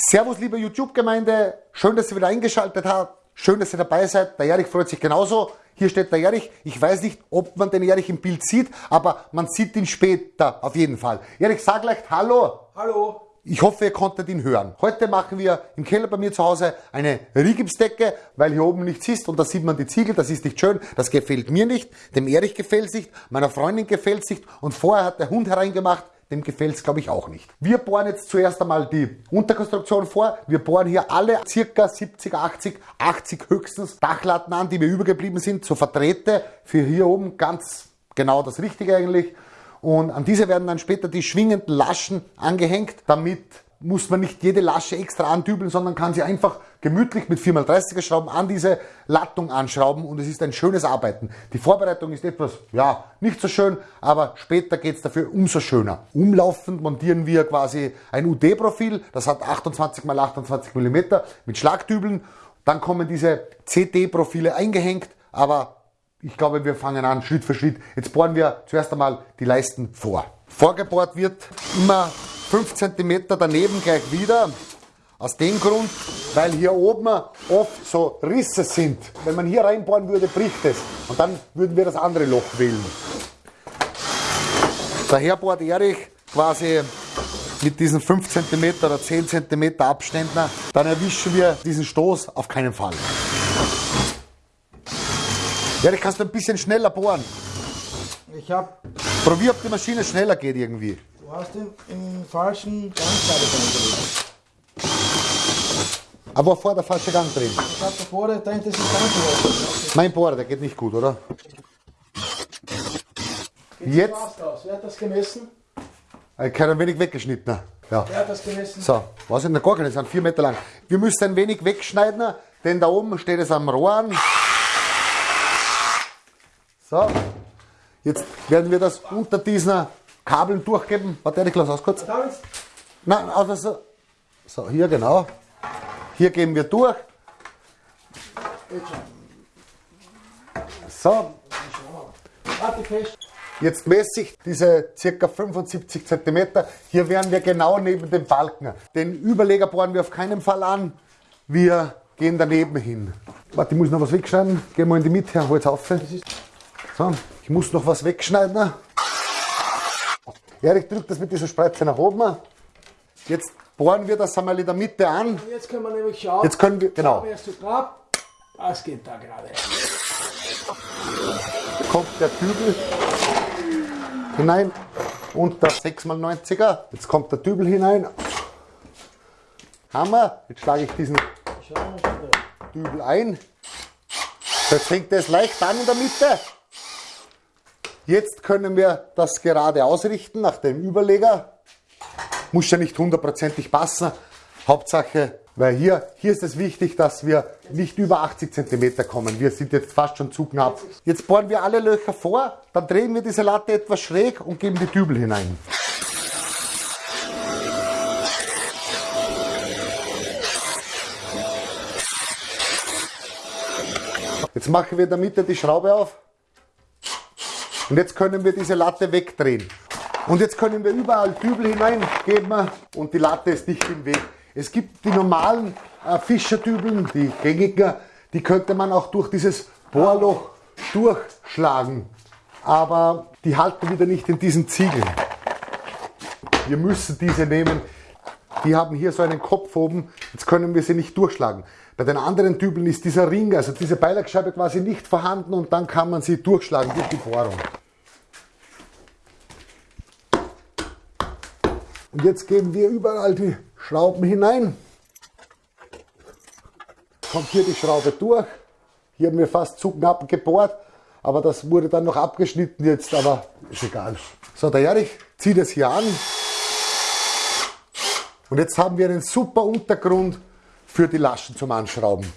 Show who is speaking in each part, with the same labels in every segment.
Speaker 1: Servus, liebe YouTube-Gemeinde. Schön, dass ihr wieder eingeschaltet habt. Schön, dass ihr dabei seid. Der Erich freut sich genauso. Hier steht der Erich. Ich weiß nicht, ob man den Erich im Bild sieht, aber man sieht ihn später auf jeden Fall. Erich, sag gleich Hallo.
Speaker 2: Hallo.
Speaker 1: Ich hoffe, ihr konntet ihn hören. Heute machen wir im Keller bei mir zu Hause eine Rigipsdecke, weil hier oben nichts ist und da sieht man die Ziegel, das ist nicht schön, das gefällt mir nicht, dem Erich gefällt es nicht, meiner Freundin gefällt es nicht und vorher hat der Hund hereingemacht, dem gefällt es glaube ich auch nicht. Wir bohren jetzt zuerst einmal die Unterkonstruktion vor. Wir bohren hier alle circa 70, 80, 80 höchstens Dachlatten an, die mir übergeblieben sind, so Verträte für hier oben ganz genau das Richtige eigentlich. Und an diese werden dann später die schwingenden Laschen angehängt. Damit muss man nicht jede Lasche extra andübeln, sondern kann sie einfach gemütlich mit 4x30er Schrauben an diese Lattung anschrauben und es ist ein schönes Arbeiten. Die Vorbereitung ist etwas, ja, nicht so schön, aber später geht es dafür umso schöner. Umlaufend montieren wir quasi ein UD-Profil, das hat 28 x 28 mm mit Schlagdübeln. Dann kommen diese CD-Profile eingehängt, aber ich glaube, wir fangen an Schritt für Schritt. Jetzt bohren wir zuerst einmal die Leisten vor. Vorgebohrt wird immer 5 cm daneben gleich wieder. Aus dem Grund, weil hier oben oft so Risse sind. Wenn man hier reinbohren würde, bricht es. Und dann würden wir das andere Loch wählen. Daher bohrt Erich quasi mit diesen 5 cm oder 10 cm Abständen. Dann erwischen wir diesen Stoß auf keinen Fall. Ja, ich kannst du ein bisschen schneller bohren.
Speaker 2: Ich hab.
Speaker 1: Probier, ob die Maschine schneller geht irgendwie.
Speaker 2: Du hast den im falschen Gangscheibe eingelegt.
Speaker 1: Aber vor der falsche Gang drin.
Speaker 2: Ich hab davor, da hinten ist ein
Speaker 1: Mein Bohrer, der geht nicht gut, oder? Jetzt.
Speaker 2: Aus. Wer hat das gemessen?
Speaker 1: Ich habe ein wenig weggeschnitten. Ja.
Speaker 2: Wer hat das gemessen?
Speaker 1: So, was in der gar keine, sind vier Meter lang. Wir müssen ein wenig wegschneiden, denn da oben steht es am Rohr an. So, jetzt werden wir das unter diesen Kabeln durchgeben. Warte, ich lasse aus kurz. Nein, also so. So, hier genau. Hier geben wir durch. So. Jetzt messe ich diese ca. 75 cm. Hier wären wir genau neben dem Balken. Den Überleger bohren wir auf keinen Fall an. Wir gehen daneben hin. Warte, ich muss noch was wegschneiden. Gehen wir in die Mitte, hol's auf. So, ich muss noch was wegschneiden. Erik drückt das mit dieser Spreize nach oben. Jetzt bohren wir das einmal in der Mitte an.
Speaker 2: Jetzt können wir nämlich schauen.
Speaker 1: Jetzt können wir, genau.
Speaker 2: Was geht da gerade?
Speaker 1: Kommt der Dübel hinein und der 6x90er. Jetzt kommt der Dübel hinein. Hammer. Jetzt schlage ich diesen Dübel ein. Jetzt fängt es leicht an in der Mitte. Jetzt können wir das gerade ausrichten nach dem Überleger. Muss ja nicht hundertprozentig passen. Hauptsache, weil hier, hier ist es wichtig, dass wir nicht über 80 cm kommen. Wir sind jetzt fast schon zu knapp. Jetzt bohren wir alle Löcher vor, dann drehen wir diese Latte etwas schräg und geben die Dübel hinein. Jetzt machen wir in der Mitte die Schraube auf. Und jetzt können wir diese Latte wegdrehen. Und jetzt können wir überall Dübel hineingeben und die Latte ist nicht im Weg. Es gibt die normalen äh, Fischerdübeln, die gängigen, die könnte man auch durch dieses Bohrloch durchschlagen. Aber die halten wieder nicht in diesen Ziegeln. Wir müssen diese nehmen. Die haben hier so einen Kopf oben, jetzt können wir sie nicht durchschlagen. Bei den anderen Dübeln ist dieser Ring, also diese Beilagscheibe quasi nicht vorhanden und dann kann man sie durchschlagen durch die Bohrung. Und jetzt geben wir überall die Schrauben hinein. Kommt hier die Schraube durch. Hier haben wir fast zu knapp gebohrt, aber das wurde dann noch abgeschnitten jetzt, aber ist egal. So, der Erich zieht es hier an. Und jetzt haben wir einen super Untergrund für die Laschen zum Anschrauben.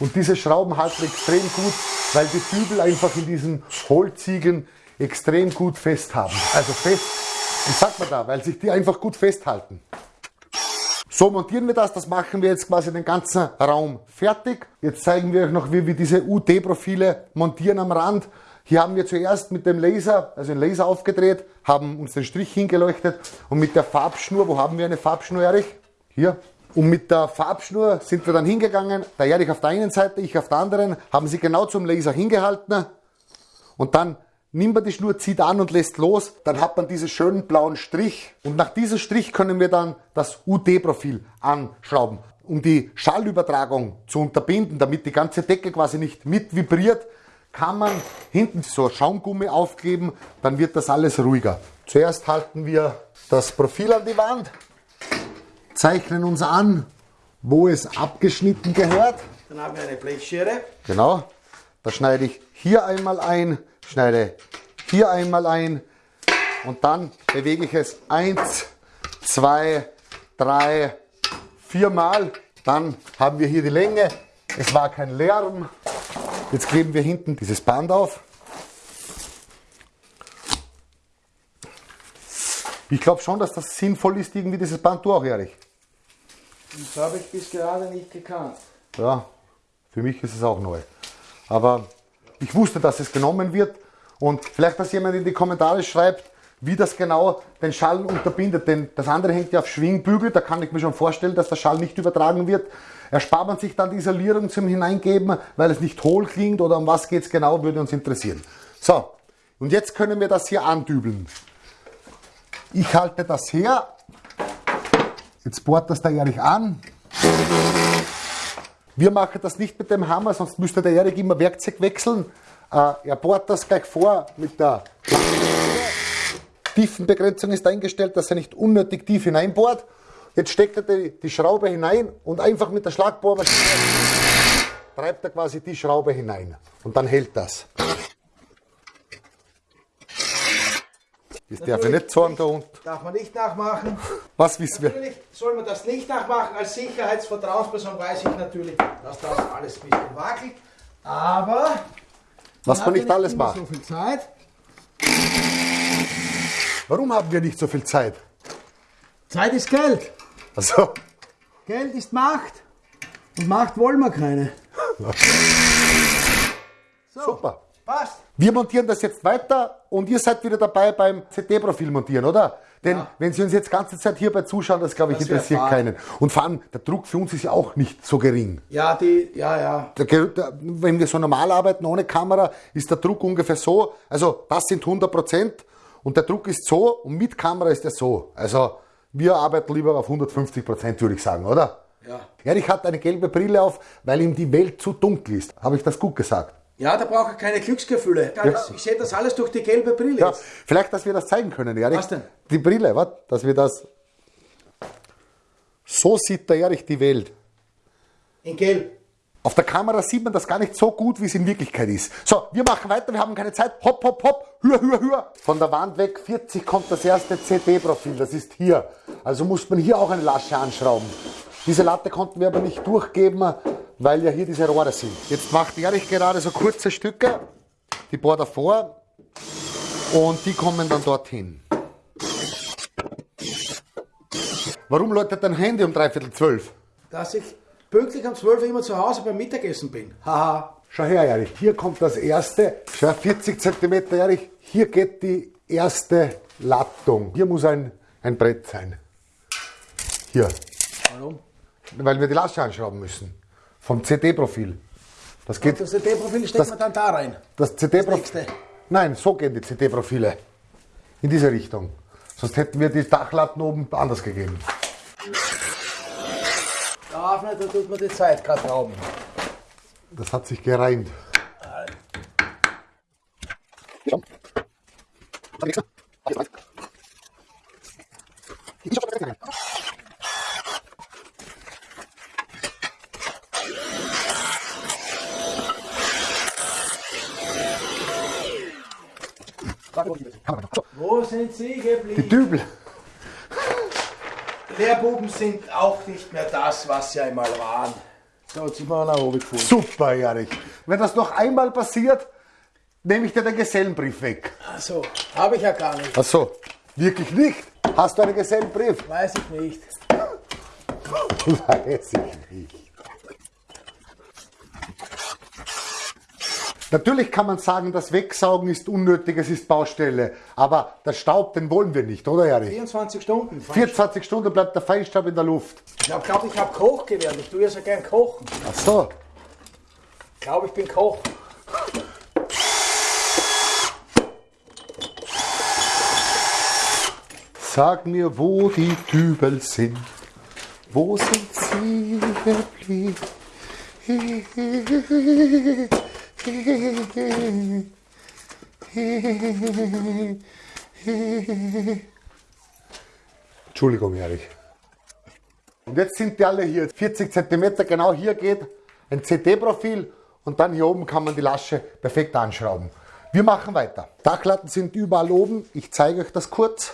Speaker 1: Und diese Schrauben halten extrem gut, weil die Dübel einfach in diesen Hohlziegeln extrem gut fest haben. Also fest, wie sagt man da, weil sich die einfach gut festhalten. So montieren wir das, das machen wir jetzt quasi den ganzen Raum fertig. Jetzt zeigen wir euch noch, wie wir diese UT-Profile montieren am Rand. Hier haben wir zuerst mit dem Laser, also den Laser aufgedreht, haben uns den Strich hingeleuchtet und mit der Farbschnur, wo haben wir eine Farbschnur, Erich? Hier. Und mit der Farbschnur sind wir dann hingegangen, der Erich auf der einen Seite, ich auf der anderen, haben sie genau zum Laser hingehalten und dann nimmt man die Schnur, zieht an und lässt los, dann hat man diesen schönen blauen Strich und nach diesem Strich können wir dann das UD-Profil anschrauben. Um die Schallübertragung zu unterbinden, damit die ganze Decke quasi nicht mit vibriert, kann man hinten so Schaumgummi aufgeben, dann wird das alles ruhiger. Zuerst halten wir das Profil an die Wand, zeichnen uns an, wo es abgeschnitten gehört.
Speaker 2: Dann haben wir eine Blechschere.
Speaker 1: Genau. Da schneide ich hier einmal ein, schneide hier einmal ein und dann bewege ich es eins, zwei, drei, viermal. Dann haben wir hier die Länge. Es war kein Lärm. Jetzt kleben wir hinten dieses Band auf. Ich glaube schon, dass das sinnvoll ist, irgendwie dieses Band du auch, Erich.
Speaker 2: Das habe ich bis gerade nicht gekannt.
Speaker 1: Ja, für mich ist es auch neu. Aber ich wusste, dass es genommen wird. Und vielleicht, dass jemand in die Kommentare schreibt, wie das genau den Schall unterbindet. Denn das andere hängt ja auf Schwingbügel. Da kann ich mir schon vorstellen, dass der Schall nicht übertragen wird. Erspart man sich dann die Isolierung zum Hineingeben, weil es nicht hohl klingt oder um was geht es genau, würde uns interessieren. So, und jetzt können wir das hier andübeln. Ich halte das her. Jetzt bohrt das der Erich an. Wir machen das nicht mit dem Hammer, sonst müsste der Erik immer Werkzeug wechseln. Äh, er bohrt das gleich vor mit der Tiefenbegrenzung ist eingestellt, dass er nicht unnötig tief hineinbohrt. Jetzt steckt er die, die Schraube hinein und einfach mit der Schlagbohrmaschine treibt er quasi die Schraube hinein. Und dann hält das. Das darf ich nicht sagen da unten.
Speaker 2: Darf man nicht nachmachen.
Speaker 1: Was wissen wir?
Speaker 2: Natürlich soll man das nicht nachmachen. Als Sicherheitsvertrauensperson weiß ich natürlich, dass das alles ein bisschen wackelt. Aber
Speaker 1: Was man nicht alles macht.
Speaker 2: so viel Zeit.
Speaker 1: Warum haben wir nicht so viel Zeit?
Speaker 2: Zeit ist Geld.
Speaker 1: Also,
Speaker 2: Geld ist Macht. Und Macht wollen wir keine. So,
Speaker 1: super.
Speaker 2: Passt.
Speaker 1: Wir montieren das jetzt weiter und ihr seid wieder dabei beim CD-Profil montieren, oder? Denn
Speaker 2: Ja.
Speaker 1: wenn Sie uns jetzt ganze Zeit hierbei zuschauen, das glaube ich
Speaker 2: Das
Speaker 1: interessiert keinen. Und vor allem, der Druck für uns ist ja auch nicht so gering.
Speaker 2: Ja, die, ja, ja.
Speaker 1: Der, der, wenn wir so normal arbeiten ohne Kamera, ist der Druck ungefähr so. Also das sind 100 Prozent und der Druck ist so und mit Kamera ist er so. Also wir arbeiten lieber auf 150 Prozent, würde ich sagen, oder?
Speaker 2: Ja.
Speaker 1: Erich hat eine gelbe Brille auf, weil ihm die Welt zu dunkel ist. Habe ich das gut gesagt?
Speaker 2: Ja, da brauche ich keine Glücksgefühle. Ich sehe das alles durch die gelbe Brille.
Speaker 1: Ja, vielleicht, dass wir das zeigen können, Erich.
Speaker 2: Was denn?
Speaker 1: Die Brille, was? Dass wir das. So sieht der Erich die Welt.
Speaker 2: In gelb.
Speaker 1: Auf der Kamera sieht man das gar nicht so gut, wie es in Wirklichkeit ist. So, wir machen weiter, wir haben keine Zeit. Hopp, hopp, hopp, hür, hür, hür. Von der Wand weg 40 kommt das erste CD-Profil, das ist hier. Also muss man hier auch eine Lasche anschrauben. Diese Latte konnten wir aber nicht durchgeben, weil ja hier diese Rohre sind. Jetzt macht Erich gerade so kurze Stücke, die bohrt er vor und die kommen dann dorthin. Warum läutet dein Handy um dreiviertel zwölf?
Speaker 2: Dass ich pünktlich um 12 Uhr immer zu Hause beim Mittagessen bin. Haha.
Speaker 1: Schau her, Erich. Hier kommt das erste. Schau, 40 cm, Erich. Hier geht die erste Lattung. Hier muss ein, ein Brett sein. Hier.
Speaker 2: Warum?
Speaker 1: Weil wir die Lasche anschrauben müssen. Vom CD-Profil. Das geht.
Speaker 2: Das CD-Profil steckt man dann da rein.
Speaker 1: Das CD-Profil.
Speaker 2: nächste.
Speaker 1: Nein, so gehen die CD-Profile. In diese Richtung. Sonst hätten wir die Dachlatten oben anders gegeben.
Speaker 2: Darf nicht, da tut man die Zeit gerade rauben.
Speaker 1: Das hat sich gereimt.
Speaker 2: Wo sind Sie
Speaker 1: Die? Dübel.
Speaker 2: Lehrbuben sind auch nicht mehr das, was sie einmal waren. So, jetzt sind wir nach oben gefahren.
Speaker 1: Super, Erich. Wenn das noch einmal passiert, nehme ich dir den Gesellenbrief weg.
Speaker 2: So, habe ich ja gar nicht.
Speaker 1: Ach so, wirklich nicht? Hast du einen Gesellenbrief?
Speaker 2: Weiß ich nicht.
Speaker 1: Weiß ich nicht. Natürlich kann man sagen, das Wegsaugen ist unnötig, es ist Baustelle. Aber der Staub, den wollen wir nicht, oder Erich?
Speaker 2: 24 Stunden.
Speaker 1: 24 Stunden bleibt der Feinstaub in der Luft.
Speaker 2: Ich glaube, glaub, ich habe Koch gelernt. Ich tue ja so gern kochen.
Speaker 1: Ach so.
Speaker 2: Ich glaube, ich bin Koch.
Speaker 1: Sag mir, wo die Dübel sind. Wo sind sie geblieben? Entschuldigung, Erich. Und jetzt sind die alle hier. 40 cm, genau hier geht ein CT-Profil und dann hier oben kann man die Lasche perfekt anschrauben. Wir machen weiter. Dachlatten sind überall oben. Ich zeige euch das kurz.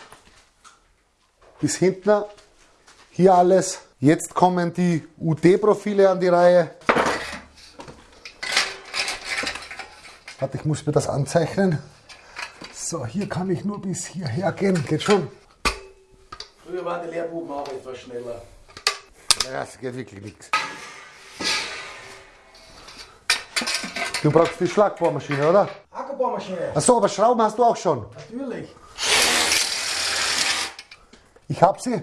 Speaker 1: Bis hinten. Hier alles. Jetzt kommen die UD-Profile an die Reihe. Warte, ich muss mir das anzeichnen. So, hier kann ich nur bis hierher gehen. Geht schon?
Speaker 2: Früher waren die Lehrbuben auch etwas schneller.
Speaker 1: Ja, es geht wirklich nichts. Du brauchst die Schlagbohrmaschine, oder?
Speaker 2: Akkubohrmaschine.
Speaker 1: Achso, aber Schrauben hast du auch schon.
Speaker 2: Natürlich.
Speaker 1: Ich hab sie.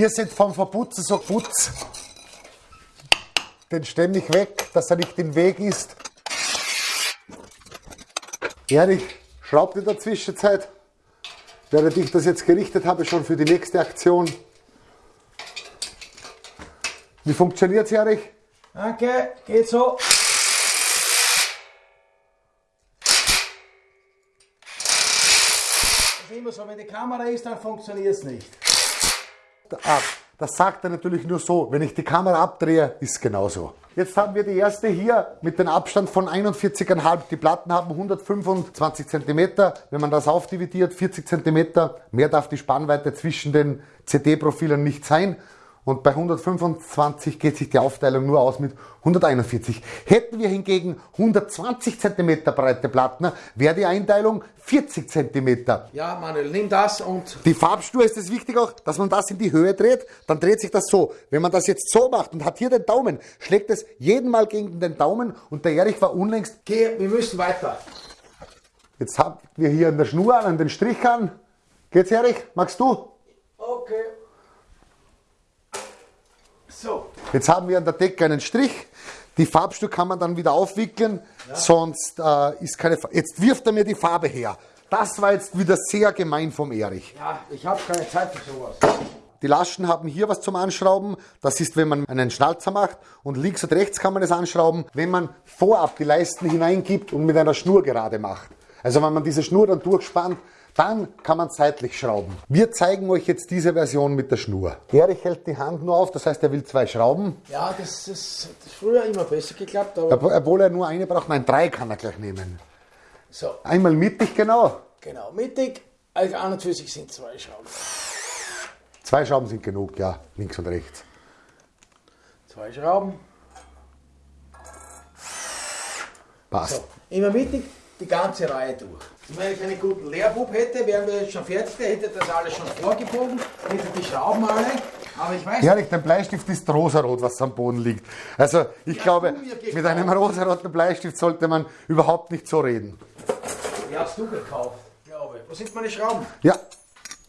Speaker 1: Hier sind vom Verputzen so Putz. Den stemme ich weg, dass er nicht im Weg ist. Erich, schraubt in der Zwischenzeit, während ich das jetzt gerichtet habe, schon für die nächste Aktion. Wie funktioniert es, Erich?
Speaker 2: Danke, geht so. Das ist immer so, wenn die Kamera ist, dann funktioniert es nicht.
Speaker 1: Ah, das sagt er natürlich nur so. Wenn ich die Kamera abdrehe, ist es genauso. Jetzt haben wir die erste hier mit dem Abstand von 41,5. Die Platten haben 125 cm. Wenn man das aufdividiert, 40 cm. Mehr darf die Spannweite zwischen den CD-Profilen nicht sein. Und bei 125 geht sich die Aufteilung nur aus mit 141. Hätten wir hingegen 120 cm breite Platten, wäre die Einteilung 40 cm.
Speaker 2: Ja, Manuel, nimm das und
Speaker 1: Die Farbspur ist es wichtig auch, dass man das in die Höhe dreht, dann dreht sich das so. Wenn man das jetzt so macht und hat hier den Daumen, schlägt es jeden Mal gegen den Daumen und der Erich war unlängst.
Speaker 2: geh, wir müssen weiter.
Speaker 1: Jetzt haben wir hier an der Schnur an, an den Strich an. Geht's Erich? Magst du?
Speaker 2: Okay. So,
Speaker 1: Jetzt haben wir an der Decke einen Strich. Die Farbstück kann man dann wieder aufwickeln, sonst äh, ist keine. Fa jetzt wirft er mir die Farbe her. Das war jetzt wieder sehr gemein vom Erich.
Speaker 2: ja, ich habe keine Zeit für sowas.
Speaker 1: Die Laschen haben hier was zum Anschrauben. Das ist, wenn man einen Schnalzer macht und links und rechts kann man es anschrauben, wenn man vorab die Leisten hineingibt und mit einer Schnur gerade macht. Also wenn man diese Schnur dann durchspannt, dann kann man seitlich schrauben. Wir zeigen euch jetzt diese Version mit der Schnur. Erich hält die Hand nur auf, das heißt, er will zwei Schrauben.
Speaker 2: Ja, das ist, früher immer besser geklappt,
Speaker 1: Obwohl er nur eine braucht, nein, drei kann er gleich nehmen.
Speaker 2: so,
Speaker 1: Einmal mittig, genau.
Speaker 2: genau, mittig, also an und für sich sind zwei Schrauben.
Speaker 1: Zwei Schrauben sind genug, ja, links und rechts.
Speaker 2: Zwei Schrauben.
Speaker 1: Passt.
Speaker 2: So, immer mittig, die ganze Reihe durch. Wenn ich einen guten Lehrbub hätte, wären wir jetzt schon fertig, der hätte das alles schon vorgebogen, hätte die Schrauben alle, aber ich weiß
Speaker 1: Ehrlich, der Bleistift ist rosarot, was am Boden liegt. Also ich
Speaker 2: Ja,
Speaker 1: glaube, mit einem rosaroten Bleistift sollte man überhaupt nicht so reden.
Speaker 2: Die hast du gekauft, glaube ich. Wo sind meine Schrauben?
Speaker 1: Ja,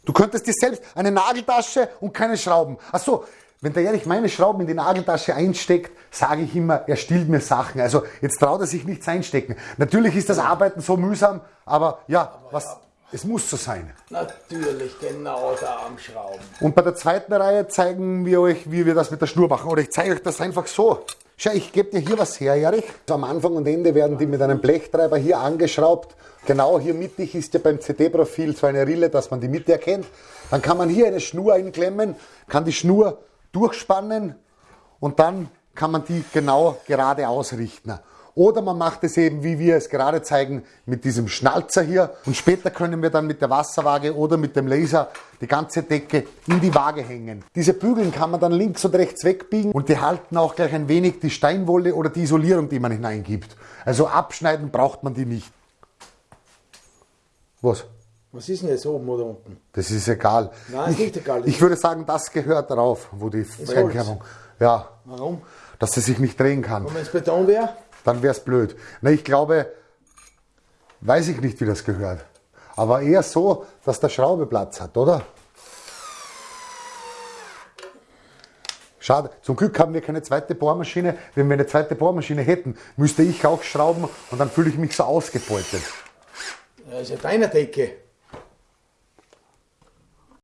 Speaker 1: du könntest dir selbst eine Nageltasche und keine Schrauben. Ach so, wenn der Erich meine Schrauben in die Nageltasche einsteckt, sage ich immer, er stiehlt mir Sachen. Also jetzt traut er sich nichts einstecken. Natürlich ist das Arbeiten so mühsam, aber ja, was, es muss so sein.
Speaker 2: Natürlich, genau da am Schrauben.
Speaker 1: Und bei der zweiten Reihe zeigen wir euch, wie wir das mit der Schnur machen. Oder ich zeige euch das einfach so. Schau, ich gebe dir hier was her, Erich. Am Anfang und Ende werden die mit einem Blechtreiber hier angeschraubt. Genau hier mittig ist ja beim CD-Profil so eine Rille, dass man die Mitte erkennt. Dann kann man hier eine Schnur einklemmen, kann die Schnur durchspannen und dann kann man die genau gerade ausrichten. Oder man macht es eben, wie wir es gerade zeigen, mit diesem Schnalzer hier. Und später können wir dann mit der Wasserwaage oder mit dem Laser die ganze Decke in die Waage hängen. Diese Bügeln kann man dann links und rechts wegbiegen und die halten auch gleich ein wenig die Steinwolle oder die Isolierung, die man hineingibt. Also abschneiden braucht man die nicht. Was?
Speaker 2: Was ist denn jetzt oben oder unten?
Speaker 1: Das ist egal.
Speaker 2: Nein, ist
Speaker 1: ich,
Speaker 2: nicht egal.
Speaker 1: Ich würde sagen, das gehört drauf, wo die Fernkerbung. Ja,
Speaker 2: Warum?
Speaker 1: dass sie sich nicht drehen kann.
Speaker 2: Und wenn es Beton wäre?
Speaker 1: Dann wäre es blöd. Na, ich glaube, weiß ich nicht, wie das gehört. Aber eher so, dass der Schraube Platz hat, oder? Schade. Zum Glück haben wir keine zweite Bohrmaschine. Wenn wir eine zweite Bohrmaschine hätten, müsste ich auch schrauben und dann fühle ich mich so ausgebeutet.
Speaker 2: Das ist ja deine Decke.